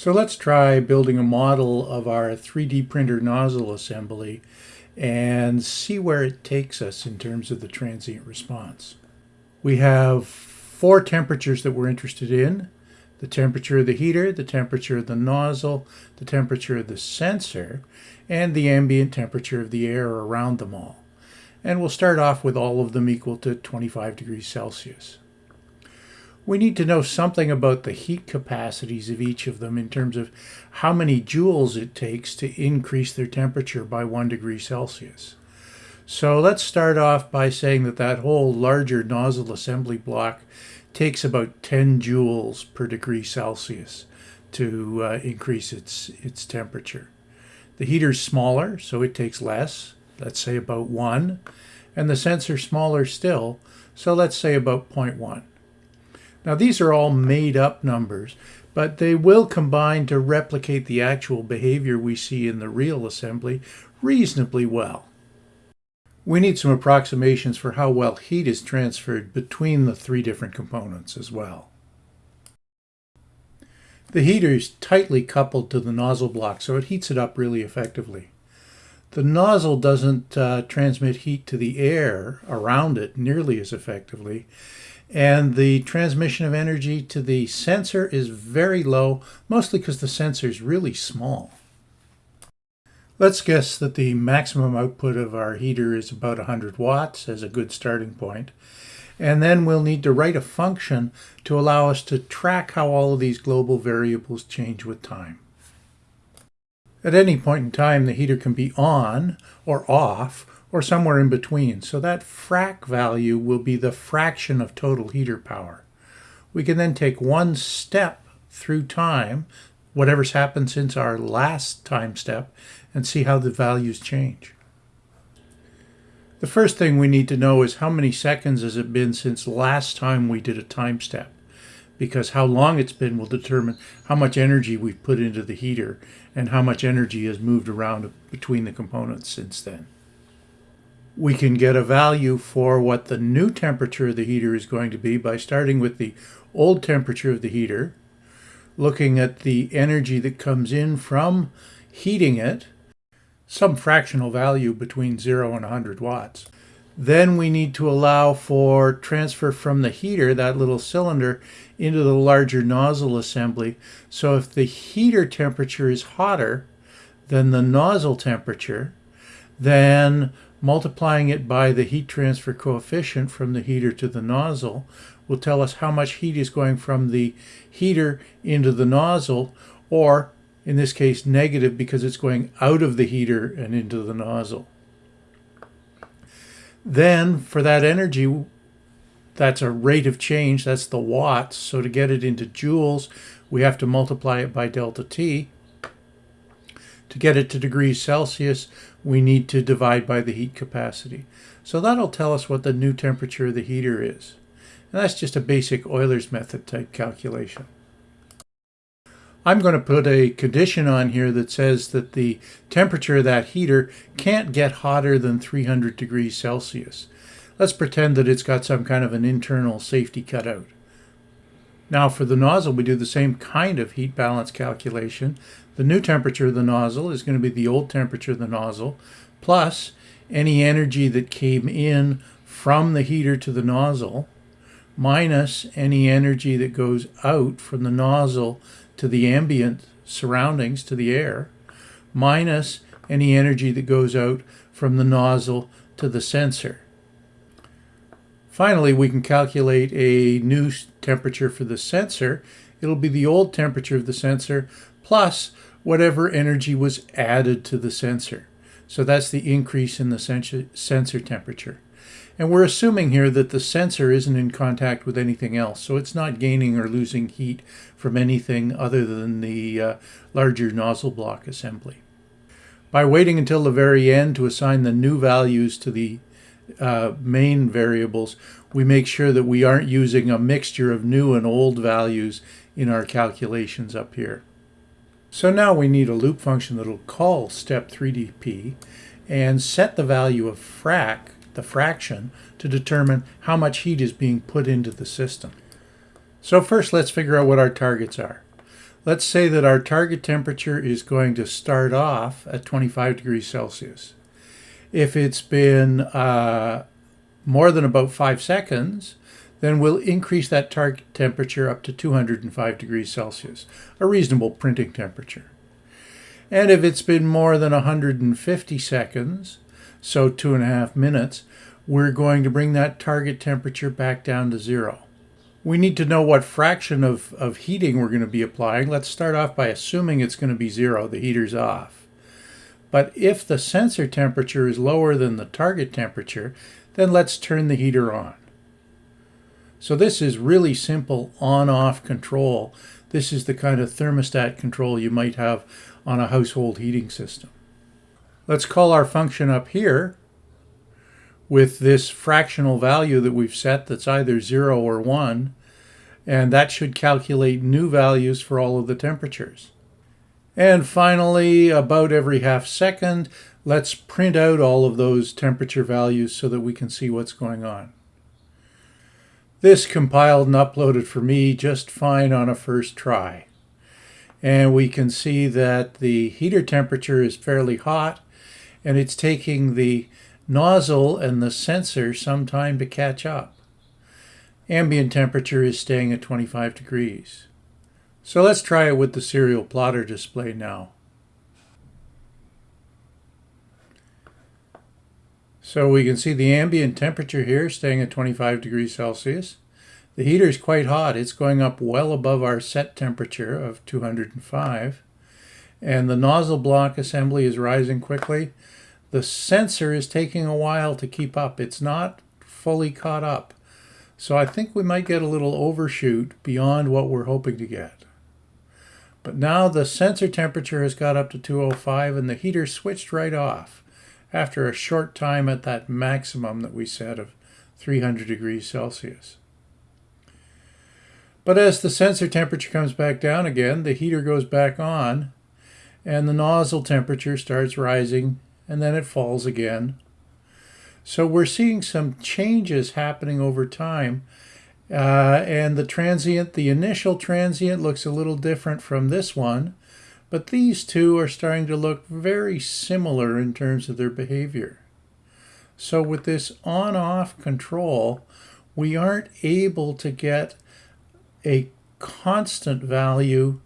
So let's try building a model of our 3D printer nozzle assembly and see where it takes us in terms of the transient response. We have four temperatures that we're interested in. The temperature of the heater, the temperature of the nozzle, the temperature of the sensor, and the ambient temperature of the air around them all. And we'll start off with all of them equal to 25 degrees Celsius we need to know something about the heat capacities of each of them in terms of how many joules it takes to increase their temperature by one degree Celsius. So let's start off by saying that that whole larger nozzle assembly block takes about 10 joules per degree Celsius to uh, increase its, its temperature. The heater's smaller, so it takes less, let's say about 1, and the sensor smaller still, so let's say about 0.1. Now these are all made up numbers, but they will combine to replicate the actual behavior we see in the real assembly reasonably well. We need some approximations for how well heat is transferred between the three different components as well. The heater is tightly coupled to the nozzle block, so it heats it up really effectively. The nozzle doesn't uh, transmit heat to the air around it nearly as effectively, and the transmission of energy to the sensor is very low, mostly because the sensor is really small. Let's guess that the maximum output of our heater is about 100 watts as a good starting point. And then we'll need to write a function to allow us to track how all of these global variables change with time. At any point in time, the heater can be on or off or somewhere in between. So that frac value will be the fraction of total heater power. We can then take one step through time, whatever's happened since our last time step, and see how the values change. The first thing we need to know is how many seconds has it been since last time we did a time step because how long it's been will determine how much energy we've put into the heater and how much energy has moved around between the components since then we can get a value for what the new temperature of the heater is going to be by starting with the old temperature of the heater, looking at the energy that comes in from heating it, some fractional value between 0 and 100 watts. Then we need to allow for transfer from the heater, that little cylinder, into the larger nozzle assembly. So if the heater temperature is hotter than the nozzle temperature, then multiplying it by the heat transfer coefficient from the heater to the nozzle will tell us how much heat is going from the heater into the nozzle, or in this case negative because it's going out of the heater and into the nozzle. Then for that energy, that's a rate of change, that's the watts. So to get it into joules, we have to multiply it by delta T. To get it to degrees Celsius, we need to divide by the heat capacity. So that'll tell us what the new temperature of the heater is. And that's just a basic Euler's method type calculation. I'm going to put a condition on here that says that the temperature of that heater can't get hotter than 300 degrees Celsius. Let's pretend that it's got some kind of an internal safety cutout. Now for the nozzle, we do the same kind of heat balance calculation. The new temperature of the nozzle is going to be the old temperature of the nozzle, plus any energy that came in from the heater to the nozzle, minus any energy that goes out from the nozzle to the ambient surroundings, to the air, minus any energy that goes out from the nozzle to the sensor. Finally, we can calculate a new temperature for the sensor. It'll be the old temperature of the sensor plus whatever energy was added to the sensor. So that's the increase in the sensor temperature. And we're assuming here that the sensor isn't in contact with anything else, so it's not gaining or losing heat from anything other than the uh, larger nozzle block assembly. By waiting until the very end to assign the new values to the uh, main variables, we make sure that we aren't using a mixture of new and old values in our calculations up here. So now we need a loop function that will call step 3dp and set the value of frac, the fraction, to determine how much heat is being put into the system. So first let's figure out what our targets are. Let's say that our target temperature is going to start off at 25 degrees Celsius. If it's been uh, more than about five seconds, then we'll increase that target temperature up to 205 degrees Celsius, a reasonable printing temperature. And if it's been more than 150 seconds, so two and a half minutes, we're going to bring that target temperature back down to zero. We need to know what fraction of, of heating we're going to be applying. Let's start off by assuming it's going to be zero, the heater's off. But if the sensor temperature is lower than the target temperature, then let's turn the heater on. So this is really simple on-off control. This is the kind of thermostat control you might have on a household heating system. Let's call our function up here with this fractional value that we've set that's either 0 or 1, and that should calculate new values for all of the temperatures. And finally, about every half second, let's print out all of those temperature values so that we can see what's going on. This compiled and uploaded for me just fine on a first try. And we can see that the heater temperature is fairly hot and it's taking the nozzle and the sensor some time to catch up. Ambient temperature is staying at 25 degrees. So let's try it with the serial plotter display now. So we can see the ambient temperature here staying at 25 degrees Celsius. The heater is quite hot. It's going up well above our set temperature of 205. And the nozzle block assembly is rising quickly. The sensor is taking a while to keep up. It's not fully caught up. So I think we might get a little overshoot beyond what we're hoping to get. But now the sensor temperature has got up to 205 and the heater switched right off after a short time at that maximum that we set of 300 degrees Celsius. But as the sensor temperature comes back down again, the heater goes back on and the nozzle temperature starts rising and then it falls again. So we're seeing some changes happening over time. Uh, and the transient, the initial transient looks a little different from this one. But these two are starting to look very similar in terms of their behavior. So with this on-off control, we aren't able to get a constant value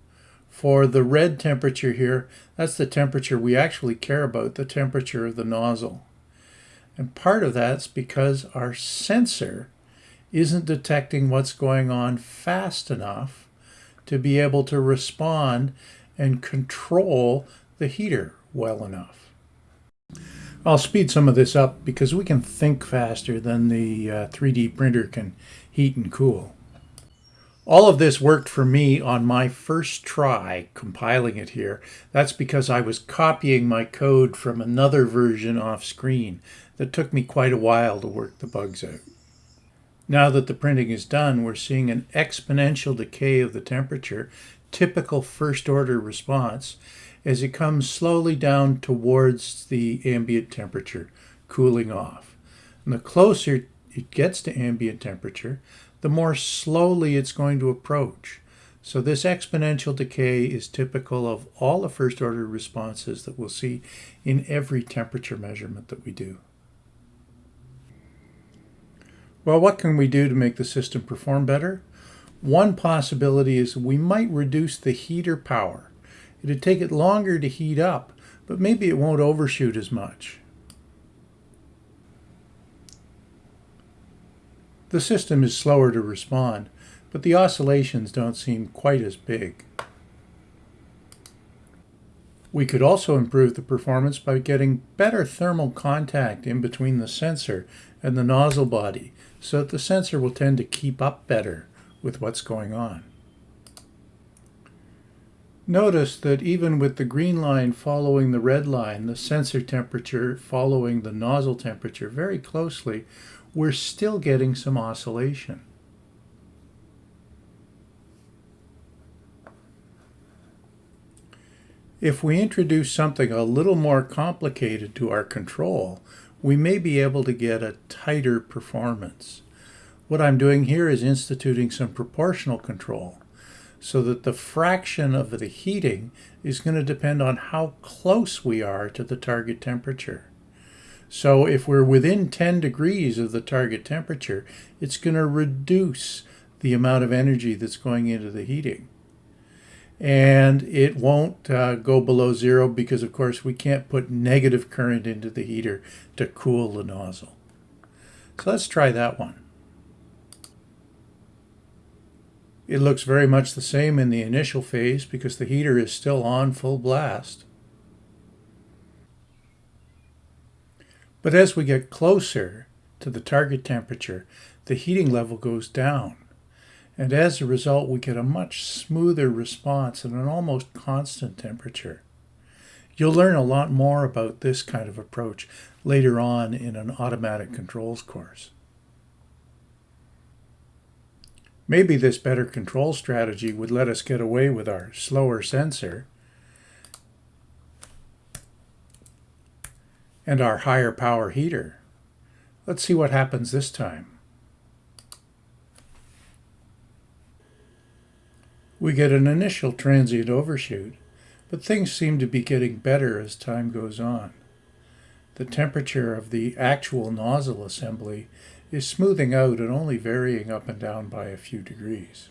for the red temperature here. That's the temperature we actually care about, the temperature of the nozzle. And part of that's because our sensor isn't detecting what's going on fast enough to be able to respond and control the heater well enough. I'll speed some of this up because we can think faster than the uh, 3D printer can heat and cool. All of this worked for me on my first try compiling it here. That's because I was copying my code from another version off screen that took me quite a while to work the bugs out. Now that the printing is done, we're seeing an exponential decay of the temperature typical first order response as it comes slowly down towards the ambient temperature, cooling off. And the closer it gets to ambient temperature, the more slowly it's going to approach. So this exponential decay is typical of all the first order responses that we'll see in every temperature measurement that we do. Well, what can we do to make the system perform better? One possibility is we might reduce the heater power. It'd take it longer to heat up, but maybe it won't overshoot as much. The system is slower to respond, but the oscillations don't seem quite as big. We could also improve the performance by getting better thermal contact in between the sensor and the nozzle body so that the sensor will tend to keep up better with what's going on. Notice that even with the green line following the red line, the sensor temperature following the nozzle temperature very closely, we're still getting some oscillation. If we introduce something a little more complicated to our control, we may be able to get a tighter performance. What I'm doing here is instituting some proportional control. so that the fraction of the heating is going to depend on how close we are to the target temperature. So if we're within 10 degrees of the target temperature, it's going to reduce the amount of energy that's going into the heating. And it won't uh, go below zero because, of course, we can't put negative current into the heater to cool the nozzle. So let's try that one. It looks very much the same in the initial phase because the heater is still on full blast. But as we get closer to the target temperature, the heating level goes down. And as a result, we get a much smoother response and an almost constant temperature. You'll learn a lot more about this kind of approach later on in an automatic controls course. Maybe this better control strategy would let us get away with our slower sensor and our higher power heater. Let's see what happens this time. We get an initial transient overshoot, but things seem to be getting better as time goes on. The temperature of the actual nozzle assembly is smoothing out and only varying up and down by a few degrees.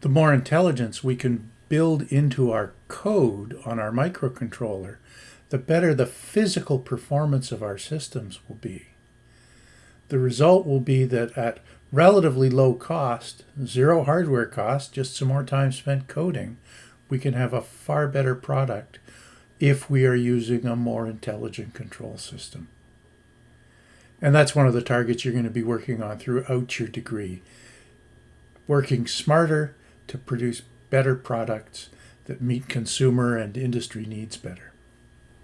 The more intelligence we can build into our code on our microcontroller, the better the physical performance of our systems will be. The result will be that at relatively low cost, zero hardware cost, just some more time spent coding, we can have a far better product if we are using a more intelligent control system. And that's one of the targets you're going to be working on throughout your degree. Working smarter to produce better products that meet consumer and industry needs better.